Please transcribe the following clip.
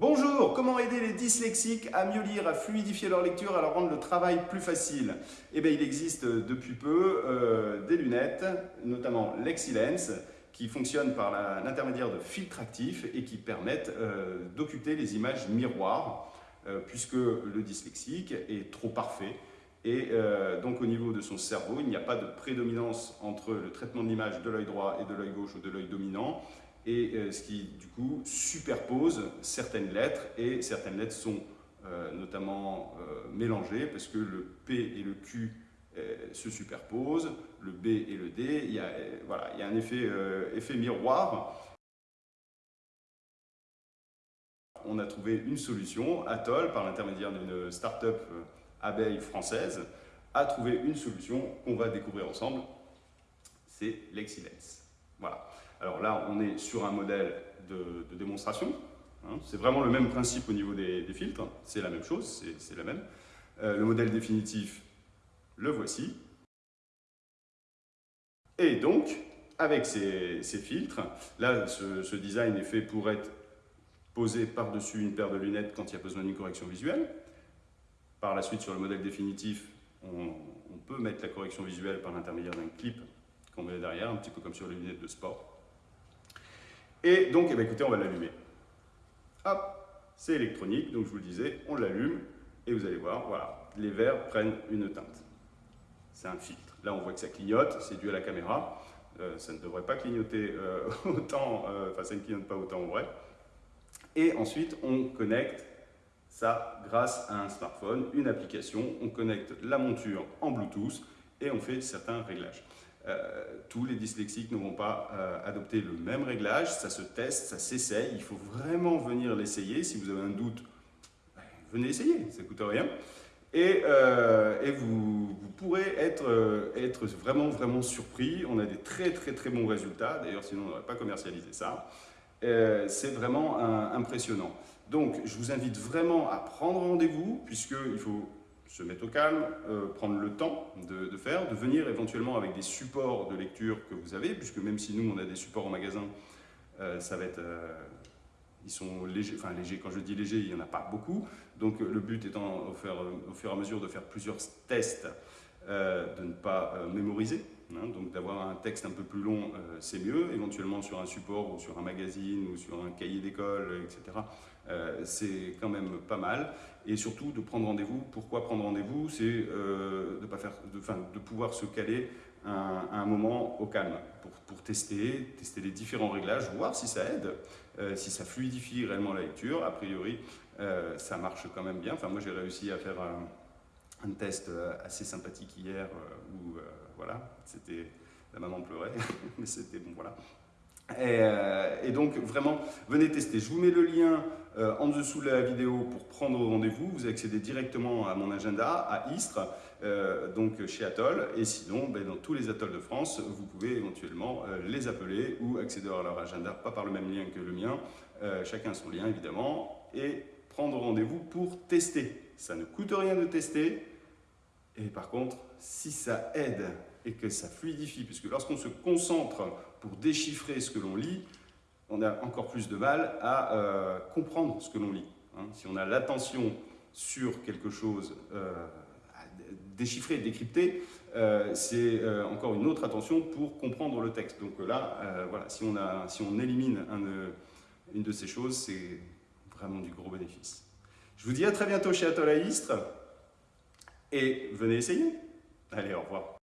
Bonjour, comment aider les dyslexiques à mieux lire, à fluidifier leur lecture, à leur rendre le travail plus facile? Eh bien, il existe depuis peu euh, des lunettes, notamment Lexilens, qui fonctionnent par l'intermédiaire de filtres actifs et qui permettent euh, d'occulter les images miroirs, euh, puisque le dyslexique est trop parfait. Et donc au niveau de son cerveau, il n'y a pas de prédominance entre le traitement de l'image de l'œil droit et de l'œil gauche ou de l'œil dominant et euh, ce qui du coup superpose certaines lettres et certaines lettres sont euh, notamment euh, mélangées parce que le P et le Q se superposent, le B et le D, il y a, voilà, il y a un effet, effet miroir. On a trouvé une solution, Atoll, par l'intermédiaire d'une start-up abeille française, a trouvé une solution qu'on va découvrir ensemble, c'est l'excellence. Voilà. Alors là, on est sur un modèle de, démonstration. Hein. C'est vraiment le même principe au niveau des, filtres. C'est la même chose, c'est la même. Euh, le modèle définitif, le voici. Et donc, avec ces, filtres, là, ce, design est fait pour être posé par-dessus une paire de lunettes quand il y a besoin d'une correction visuelle. Par la suite, sur le modèle définitif, on, on peut mettre la correction visuelle par l'intermédiaire d'un clip qu'on met derrière, un petit peu comme sur les lunettes de sport. Et donc, eh bien, écoutez, on va l'allumer. Hop, c'est électronique, donc je vous le disais, on l'allume et vous allez voir, voilà, les verres prennent une teinte. C'est un filtre. Là, on voit que ça clignote, c'est dû à la caméra. Euh, ça ne devrait pas clignoter euh, autant, euh, enfin ça ne clignote pas autant en vrai. Et ensuite, on connecte ça grâce à un smartphone, une application. On connecte la monture en Bluetooth et on fait certains réglages. Euh, tous les dyslexiques ne vont pas euh, adopter le même réglage, ça se teste, ça s'essaye, il faut vraiment venir l'essayer. Si vous avez un doute, ben, venez essayer, ça ne coûte rien. Et, euh, vous, pourrez être, être vraiment, vraiment surpris. On a des très, très, très bons résultats. D'ailleurs, sinon, on n'aurait pas commercialisé ça. C'est vraiment impressionnant. Donc, je vous invite vraiment à prendre rendez-vous, puisqu'il faut se mettre au calme, euh, prendre le temps de, faire, de venir éventuellement avec des supports de lecture que vous avez, puisque même si nous on a des supports au magasin, euh, ça va être, euh, ils sont légers, enfin légers, quand je dis léger, il n'y en a pas beaucoup, donc le but étant au fur et à mesure de faire plusieurs tests, de ne pas mémoriser, hein, donc d'avoir un texte un peu plus long, c'est mieux, éventuellement sur un support ou sur un magazine ou sur un cahier d'école, etc. c'est quand même pas mal et surtout de prendre rendez-vous. Pourquoi prendre rendez-vous? C'est euh, de, de, de pouvoir se caler à un moment au calme pour, tester, tester les différents réglages, voir si ça aide, euh, si ça fluidifie réellement la lecture. A priori, euh, ça marche quand même bien. Enfin, moi, j'ai réussi à faire un, un, test assez sympathique hier où, voilà, c'était la maman pleurait, mais c'était bon, voilà. Euh, et, donc vraiment, venez tester. Je vous mets le lien euh, en dessous de la vidéo pour prendre rendez-vous. Vous accédez directement à mon agenda à Istres, euh, donc chez Atoll. Et sinon, ben, dans tous les atolls de France, vous pouvez éventuellement les appeler ou accéder à leur agenda, pas par le même lien que le mien, chacun son lien évidemment, et prendre rendez-vous pour tester. Ça ne coûte rien de tester. Et par contre, si ça aide et que ça fluidifie, puisque lorsqu'on se concentre pour déchiffrer ce que l'on lit, on a encore plus de mal à euh, comprendre ce que l'on lit. Hein. Si on a l'attention sur quelque chose euh, à déchiffrer, décrypter, euh, c'est encore une autre attention pour comprendre le texte. Donc là, voilà, si on, a, si on élimine une de ces choses, c'est vraiment du gros bénéfice. Je vous dis à très bientôt chez Atoll et venez essayer. Allez, au revoir.